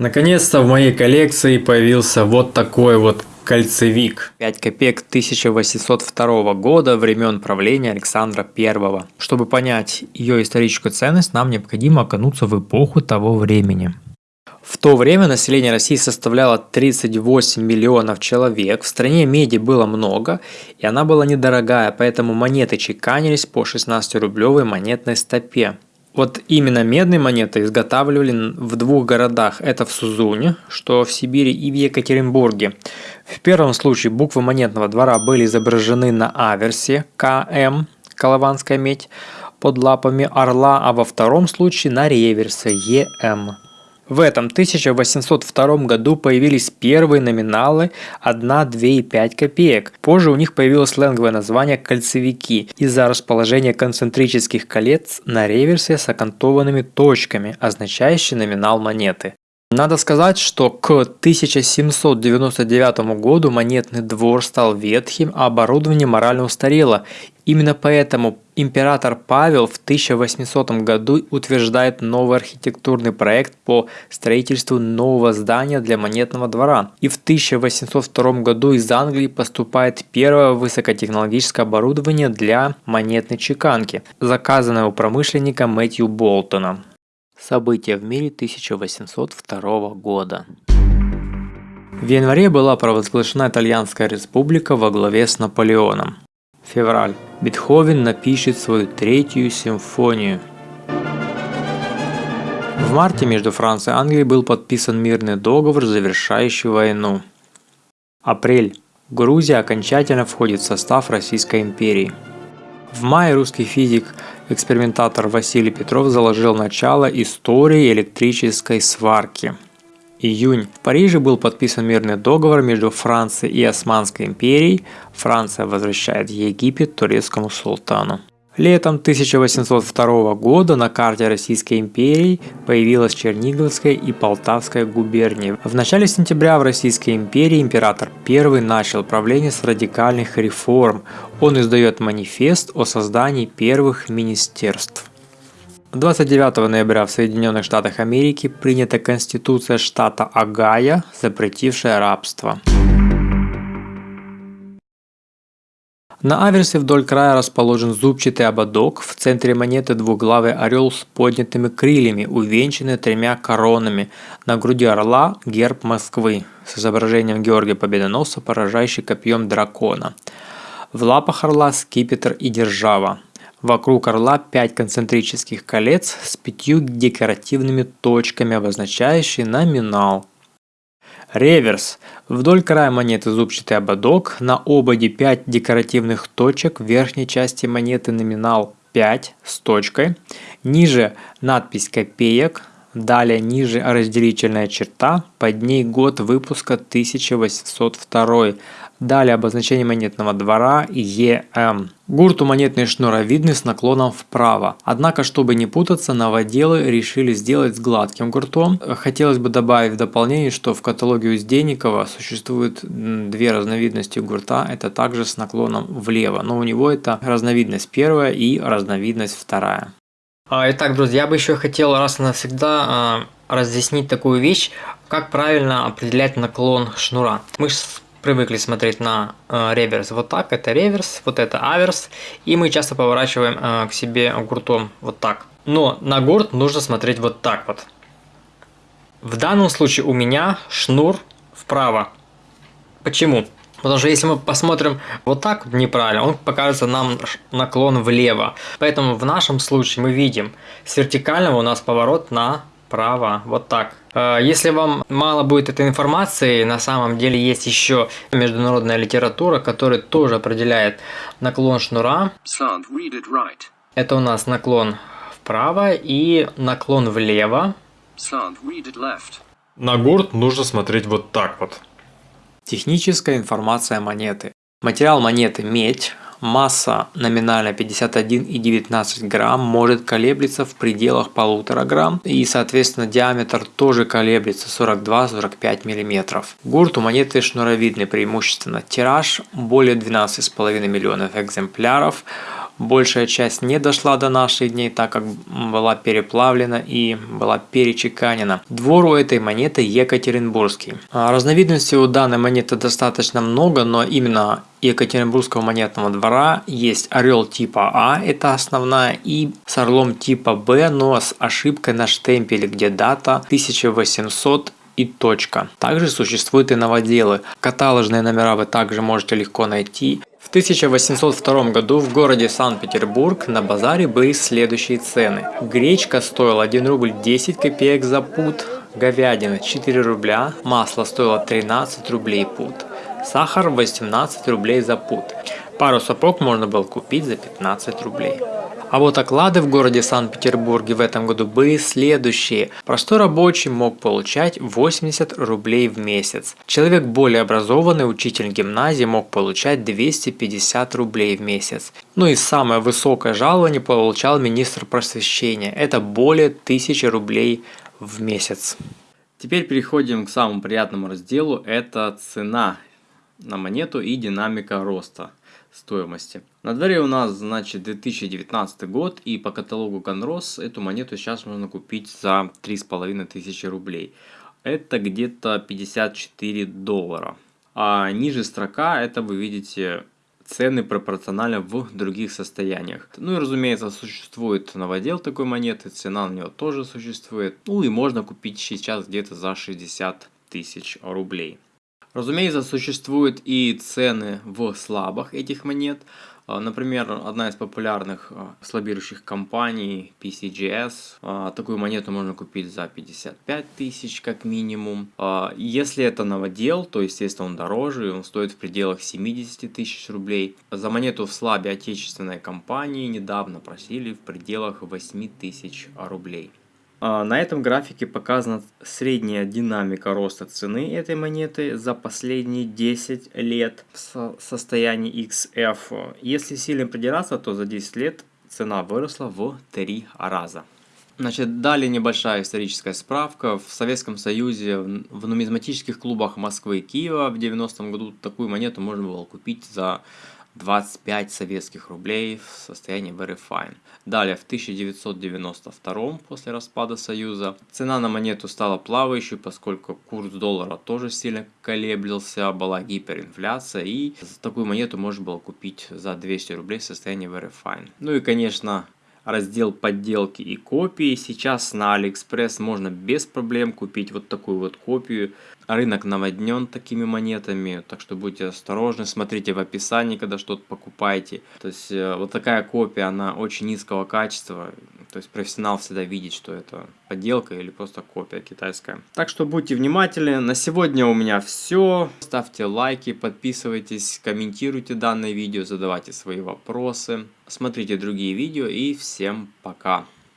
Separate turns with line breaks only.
Наконец-то в моей коллекции появился вот такой вот кольцевик. 5 копеек 1802 года времен правления Александра I. Чтобы понять ее историческую ценность, нам необходимо окунуться в эпоху того времени. То время население России составляло 38 миллионов человек, в стране меди было много, и она была недорогая, поэтому монеты чеканились по 16-рублевой монетной стопе. Вот именно медные монеты изготавливали в двух городах. Это в Сузуне, что в Сибири, и в Екатеринбурге. В первом случае буквы монетного двора были изображены на аверсе КМ, Колованская медь, под лапами орла, а во втором случае на реверсе ЕМ. В этом 1802 году появились первые номиналы 1, 2 и 5 копеек. Позже у них появилось сленговое название «кольцевики» из-за расположения концентрических колец на реверсе с окантованными точками, означающие номинал монеты. Надо сказать, что к 1799 году монетный двор стал ветхим, а оборудование морально устарело. Именно поэтому император Павел в 1800 году утверждает новый архитектурный проект по строительству нового здания для монетного двора. И в 1802 году из Англии поступает первое высокотехнологическое оборудование для монетной чеканки, заказанное у промышленника Мэтью Болтона. События в мире 1802 года. В январе была провозглашена Итальянская республика во главе с Наполеоном. Февраль. Бетховен напишет свою третью симфонию. В марте между Францией и Англией был подписан мирный договор, завершающий войну. Апрель. Грузия окончательно входит в состав Российской империи. В мае русский физик экспериментатор Василий Петров заложил начало истории электрической сварки. Июнь. В Париже был подписан мирный договор между Францией и Османской империей. Франция возвращает Египет турецкому султану. Летом 1802 года на карте Российской империи появилась Черниговская и Полтавская губернии. В начале сентября в Российской империи император I начал правление с радикальных реформ. Он издает манифест о создании первых министерств. 29 ноября в Соединенных Штатах Америки принята Конституция штата Огайо, запретившая рабство. На аверсе вдоль края расположен зубчатый ободок, в центре монеты двуглавый орел с поднятыми крыльями, увенчанный тремя коронами, на груди орла герб Москвы с изображением Георгия Победоносца, поражающий копьем дракона. В лапах орла скипетр и держава. Вокруг орла 5 концентрических колец с пятью декоративными точками, обозначающие номинал. Реверс. Вдоль края монеты зубчатый ободок, на ободе 5 декоративных точек, в верхней части монеты номинал 5 с точкой, ниже надпись копеек, далее ниже разделительная черта, под ней год выпуска 1802, Далее обозначение монетного двора ЕМ. Гурт у монетной шнуровидный с наклоном вправо. Однако, чтобы не путаться, новоделы решили сделать с гладким гуртом. Хотелось бы добавить в дополнение, что в каталоге Узденникова существует две разновидности гурта. Это также с наклоном влево. Но у него это разновидность первая и разновидность вторая. А, итак, друзья, я бы еще хотел раз и навсегда а, разъяснить такую вещь, как правильно определять наклон шнура. Мы привыкли смотреть на э, реверс вот так, это реверс, вот это аверс, и мы часто поворачиваем э, к себе гуртом вот так. Но на гурт нужно смотреть вот так вот. В данном случае у меня шнур вправо. Почему? Потому что если мы посмотрим вот так неправильно, он покажется нам наклон влево. Поэтому в нашем случае мы видим с вертикального у нас поворот направо. Вот так. Э, если вам мало будет этой информации, на самом деле есть еще международная литература, которая тоже определяет наклон шнура. Это у нас наклон вправо и наклон влево. На гурт нужно смотреть вот так вот. Техническая информация монеты. Материал монеты медь, Масса номинально 51,19 грамм может колеблется в пределах полутора грамм и соответственно диаметр тоже колеблется 42-45 мм. Гурт у монеты шнуровидный преимущественно. Тираж более 12,5 миллионов экземпляров. Большая часть не дошла до наших дней, так как была переплавлена и была перечеканена. Двор у этой монеты Екатеринбургский. А разновидностей у данной монеты достаточно много, но именно Екатеринбургского монетного двора есть орел типа А, это основная, и с орлом типа Б, но с ошибкой на штемпеле, где дата 1800 и точка. Также существуют и новоделы. Каталожные номера вы также можете легко найти. В 1802 году в городе Санкт-Петербург на базаре были следующие цены. Гречка стоила 1 рубль 10 копеек за пуд, говядина 4 рубля, масло стоило 13 рублей пуд, сахар 18 рублей за пуд. Пару сапог можно было купить за 15 рублей. А вот оклады в городе Санкт-Петербурге в этом году были следующие. Простой рабочий мог получать 80 рублей в месяц. Человек более образованный, учитель гимназии мог получать 250 рублей в месяц. Ну и самое высокое жалование получал министр просвещения. Это более 1000 рублей в месяц.
Теперь переходим к самому приятному разделу. Это цена на монету и динамика роста стоимости. На дворе у нас, значит, 2019 год, и по каталогу Конрос эту монету сейчас можно купить за 3500 рублей. Это где-то 54 доллара. А ниже строка, это вы видите цены пропорционально в других состояниях. Ну и разумеется существует новодел такой монеты, цена на него тоже существует. Ну и можно купить сейчас где-то за 60 тысяч рублей. Разумеется, существуют и цены в слабах этих монет. А, например, одна из популярных а, слабирующих компаний PCGS. А, такую монету можно купить за 55 тысяч как минимум. Если это новодел, то естественно он дороже, он стоит в пределах 70 тысяч рублей. За монету в слабе отечественной компании недавно просили в пределах 8 тысяч рублей. А, на этом графике показана средняя динамика роста цены этой монеты за последние 10 лет в состоянии XF. Если сильно придираться, то за 10 лет цена выросла в 3 раза. Значит, далее небольшая историческая справка. В Советском Союзе в нумизматических клубах Москвы и Киева в 90-м году такую монету можно было купить за 25 советских рублей в состоянии very fine. Далее, в 1992 после распада Союза, цена на монету стала плавающей, поскольку курс доллара тоже сильно колеблился, была гиперинфляция, и такую монету можно было купить за 200 рублей в состоянии very fine. Ну и, конечно, раздел подделки и копии. Сейчас на Алиэкспресс можно без проблем купить вот такую вот копию. Рынок наводнен такими монетами, так что будьте осторожны, смотрите в описании, когда что-то покупаете. То есть э, вот такая копия, она очень низкого качества, то есть профессионал всегда видит, что это подделка или просто копия китайская. Так что будьте внимательны. На сегодня у меня все. Ставьте лайки, подписывайтесь, комментируйте данное видео, задавайте свои вопросы. Смотрите другие видео и всем пока.